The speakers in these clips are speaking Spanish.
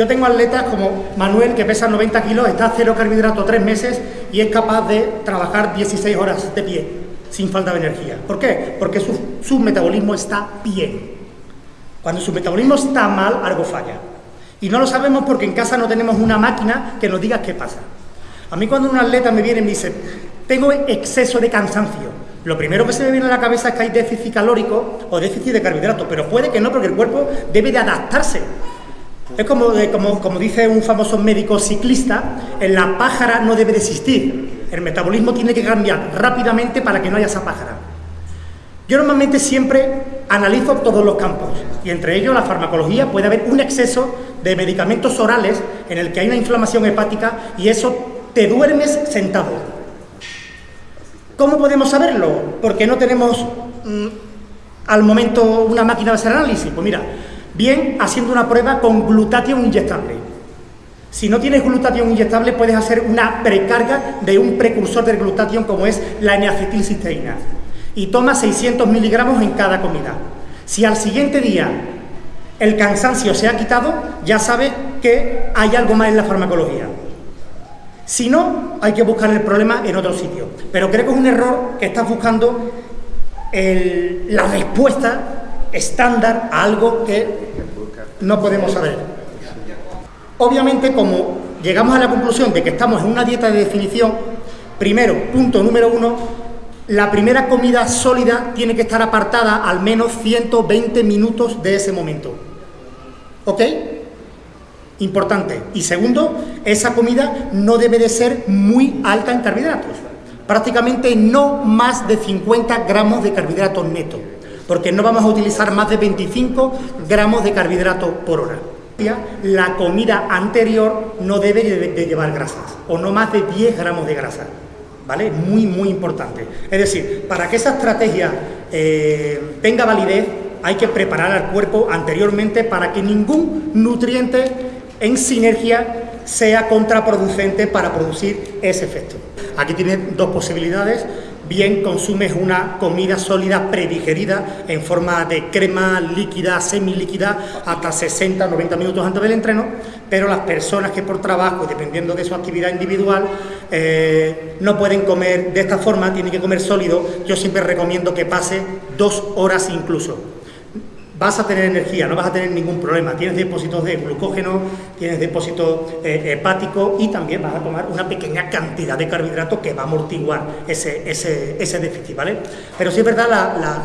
Yo tengo atletas como Manuel, que pesa 90 kilos, está a cero carbohidrato tres meses y es capaz de trabajar 16 horas de pie, sin falta de energía. ¿Por qué? Porque su, metabolismo está bien. Cuando su metabolismo está mal, algo falla. Y no lo sabemos porque en casa no tenemos una máquina que nos diga qué pasa. A mí cuando un atleta me viene y me dice, tengo exceso de cansancio, lo primero que se me viene a la cabeza es que hay déficit calórico o déficit de carbohidratos, pero puede que no, porque el cuerpo debe de adaptarse. Es como, como, como dice un famoso médico ciclista, en la pájara no debe de existir. El metabolismo tiene que cambiar rápidamente para que no haya esa pájara. Yo normalmente siempre analizo todos los campos y entre ellos la farmacología puede haber un exceso de medicamentos orales en el que hay una inflamación hepática y eso te duermes sentado. ¿Cómo podemos saberlo? Porque no tenemos mm, al momento una máquina de hacer análisis. Pues mira, bien haciendo una prueba con glutatión inyectable. Si no tienes glutatión inyectable puedes hacer una precarga de un precursor del glutatión como es la N-acetilcisteína y toma 600 miligramos en cada comida. Si al siguiente día el cansancio se ha quitado, ya sabes que hay algo más en la farmacología. Si no, hay que buscar el problema en otro sitio. Pero creo que es un error que estás buscando la respuesta estándar a algo que no podemos saber. Obviamente, como llegamos a la conclusión de que estamos en una dieta de definición, primero, punto número uno, la primera comida sólida tiene que estar apartada al menos 120 minutos de ese momento. ¿Ok? Importante. Y segundo, esa comida no debe de ser muy alta en carbohidratos. Prácticamente no más de 50 gramos de carbohidratos neto, porque no vamos a utilizar más de 25 gramos de carbohidratos por hora. La comida anterior no debe de llevar grasas, o no más de 10 gramos de grasa. ¿vale? Muy, muy importante. Es decir, para que esa estrategia eh, tenga validez, hay que preparar al cuerpo anteriormente para que ningún nutriente en sinergia sea contraproducente para producir ese efecto. Aquí tiene dos posibilidades bien consumes una comida sólida predigerida en forma de crema líquida, semilíquida, hasta 60-90 minutos antes del entreno, pero las personas que por trabajo, dependiendo de su actividad individual, eh, no pueden comer de esta forma, tienen que comer sólido, yo siempre recomiendo que pase dos horas incluso vas a tener energía, no vas a tener ningún problema. Tienes depósitos de glucógeno, tienes depósito eh, hepático y también vas a tomar una pequeña cantidad de carbohidratos que va a amortiguar ese, ese, déficit, ¿vale? Pero sí es verdad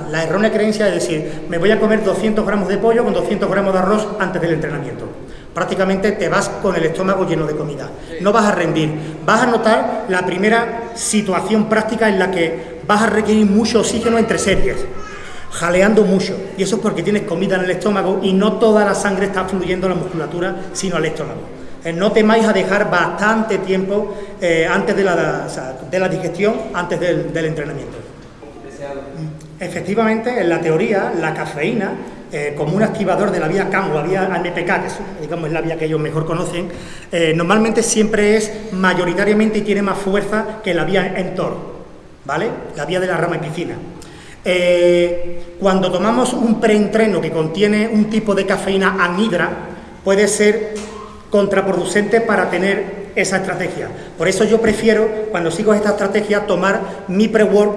la, errónea creencia de decir, me voy a comer 200 gramos de pollo con 200 gramos de arroz antes del entrenamiento. Prácticamente te vas con el estómago lleno de comida. No vas a rendir. Vas a notar la primera situación práctica en la que vas a requerir mucho oxígeno entre series jaleando mucho. Y eso es porque tienes comida en el estómago y no toda la sangre está fluyendo a la musculatura, sino al estómago. Eh, no temáis a dejar bastante tiempo eh, antes de la, de la, digestión, antes del, entrenamiento. Efectivamente, en la teoría, la cafeína, eh, como un activador de la vía CAM o la vía ANPK, que es, digamos, la vía que ellos mejor conocen, normalmente siempre es mayoritariamente y tiene más fuerza que la vía mTOR, ¿vale? La vía de la rama epicina. Eh, cuando tomamos un preentreno que contiene un tipo de cafeína anhidra, puede ser contraproducente para tener esa estrategia. Por eso yo prefiero, cuando sigo esta estrategia, tomar mi pre-work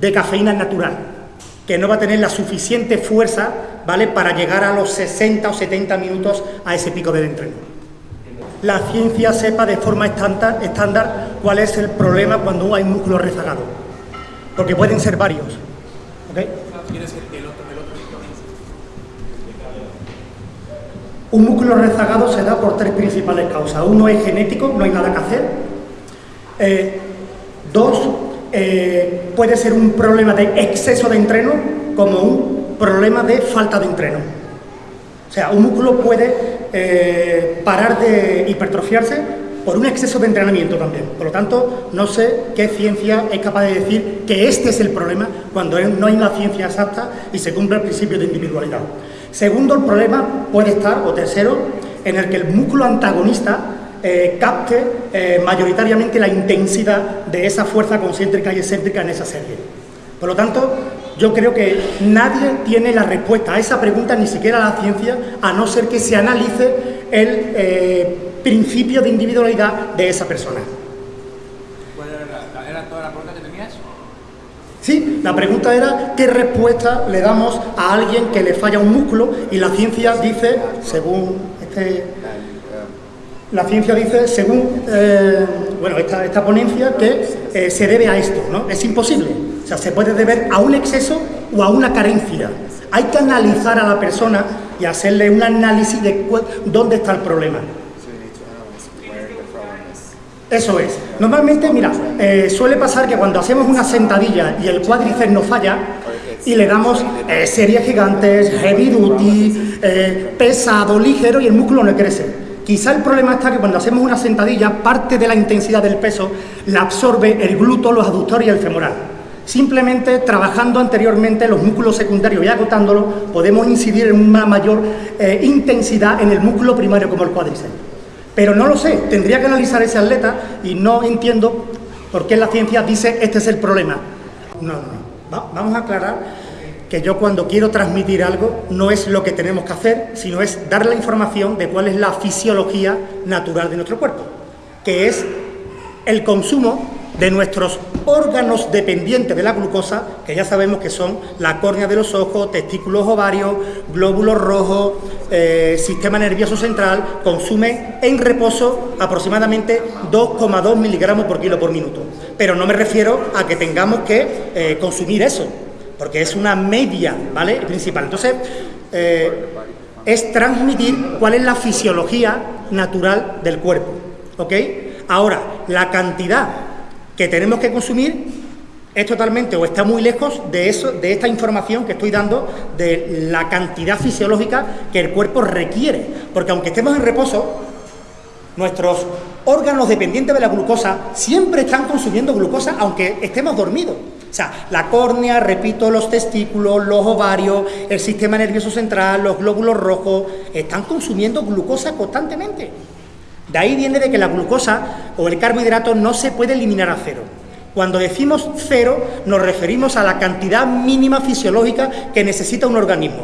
de cafeína natural, que no va a tener la suficiente fuerza ¿vale? para llegar a los 60 o 70 minutos a ese pico del entreno. La ciencia sepa de forma estándar cuál es el problema cuando hay músculo rezagado porque pueden ser varios. Un músculo rezagado se da por tres principales causas. Uno es genético, no hay nada que hacer. Eh, dos, eh, puede ser un problema de exceso de entreno como un problema de falta de entreno. O sea, un músculo puede eh, parar de hipertrofiarse por un exceso de entrenamiento también. Por lo tanto, no sé qué ciencia es capaz de decir que este es el problema cuando no hay una ciencia exacta y se cumple el principio de individualidad. Segundo, el problema puede estar, o tercero, en el que el músculo antagonista eh, capte eh, mayoritariamente la intensidad de esa fuerza concéntrica y excéntrica en esa serie. Por lo tanto, yo creo que nadie tiene la respuesta a esa pregunta, ni siquiera la ciencia, a no ser que se analice el eh, principio de individualidad de esa persona. ¿Cuál era, era toda la pregunta que tenías? Sí, la pregunta era qué respuesta le damos a alguien que le falla un músculo y la ciencia dice, según este, la ciencia dice, según eh, bueno, esta, esta, ponencia, que eh, se debe a esto, ¿no? Es imposible. O sea, se puede deber a un exceso o a una carencia. Hay que analizar a la persona y hacerle un análisis de dónde está el problema. Eso es. Normalmente, mira, eh, suele pasar que cuando hacemos una sentadilla y el cuádriceps no falla, y le damos eh, series gigantes, heavy duty, eh, pesado, ligero y el músculo no crece. Quizá el problema está que cuando hacemos una sentadilla, parte de la intensidad del peso la absorbe el glúteo, los aductores y el femoral. Simplemente trabajando anteriormente los músculos secundarios y agotándolo, podemos incidir en una mayor intensidad en el músculo primario como el cuádriceps. Pero no lo sé, tendría que analizar ese atleta y no entiendo por qué la ciencia dice este es el problema. No, no, vamos a aclarar que yo cuando quiero transmitir algo no es lo que tenemos que hacer, sino es dar la información de cuál es la fisiología natural de nuestro cuerpo, que es el consumo de nuestros órganos dependientes de la glucosa, que ya sabemos que son la córnea de los ojos, testículos ovarios, glóbulos rojos, eh, sistema nervioso central, consume en reposo aproximadamente 2,2 miligramos por kilo por minuto. Pero no me refiero a que tengamos que eh, consumir eso, porque es una media, ¿vale? Principal. Entonces, eh, es transmitir cuál es la fisiología natural del cuerpo, ¿ok? Ahora, la cantidad que tenemos que consumir es totalmente o está muy lejos de, eso, de esta información que estoy dando de la cantidad fisiológica que el cuerpo requiere. Porque aunque estemos en reposo, nuestros órganos dependientes de la glucosa siempre están consumiendo glucosa aunque estemos dormidos. O sea, la córnea, repito, los testículos, los ovarios, el sistema nervioso central, los glóbulos rojos, están consumiendo glucosa constantemente. De ahí viene de que la glucosa o el carbohidrato no se puede eliminar a cero. Cuando decimos cero, nos referimos a la cantidad mínima fisiológica que necesita un organismo,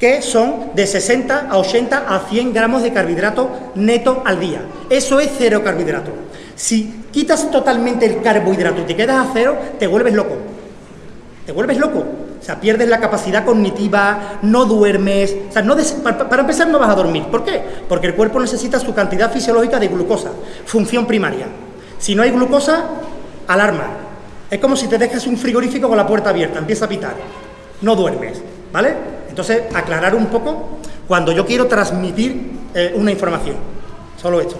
que son de 60 a 80 a 100 gramos de carbohidrato neto al día. Eso es cero carbohidrato. Si quitas totalmente el carbohidrato y te quedas a cero, te vuelves loco. Te vuelves loco. O sea, pierdes la capacidad cognitiva, no duermes. O sea, no para, empezar no vas a dormir. ¿Por qué? Porque el cuerpo necesita su cantidad fisiológica de glucosa, función primaria. Si no hay glucosa, alarma. Es como si te dejas un frigorífico con la puerta abierta, empieza a pitar. No duermes, ¿vale? Entonces, aclarar un poco cuando yo quiero transmitir eh, una información. Solo esto.